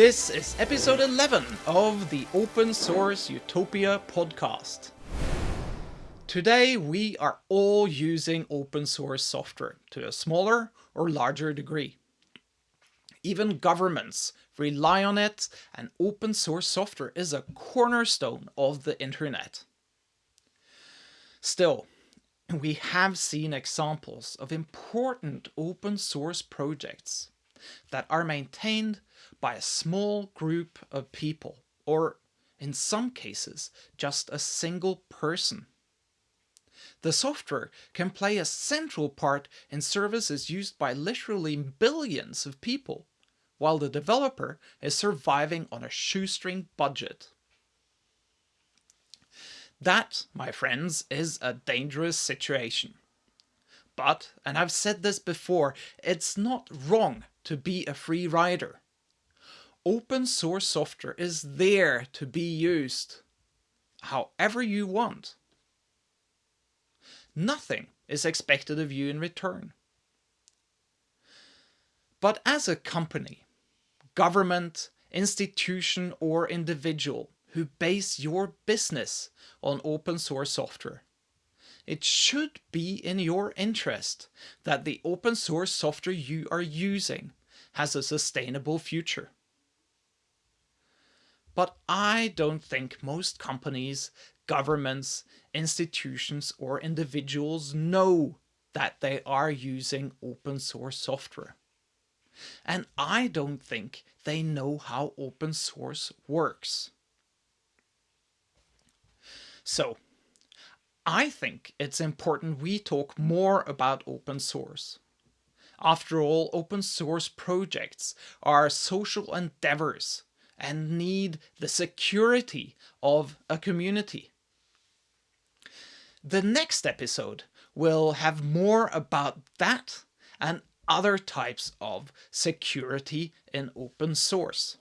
This is episode 11 of the Open Source Utopia podcast. Today we are all using open source software to a smaller or larger degree. Even governments rely on it and open source software is a cornerstone of the internet. Still, we have seen examples of important open source projects that are maintained by a small group of people, or in some cases, just a single person. The software can play a central part in services used by literally billions of people, while the developer is surviving on a shoestring budget. That, my friends, is a dangerous situation. But, and I've said this before, it's not wrong to be a free rider. Open source software is there to be used however you want. Nothing is expected of you in return. But as a company, government, institution or individual who base your business on open source software, it should be in your interest that the open source software you are using has a sustainable future. But I don't think most companies, governments, institutions, or individuals know that they are using open source software. And I don't think they know how open source works. So, I think it's important we talk more about open source. After all, open source projects are social endeavors and need the security of a community. The next episode will have more about that and other types of security in open source.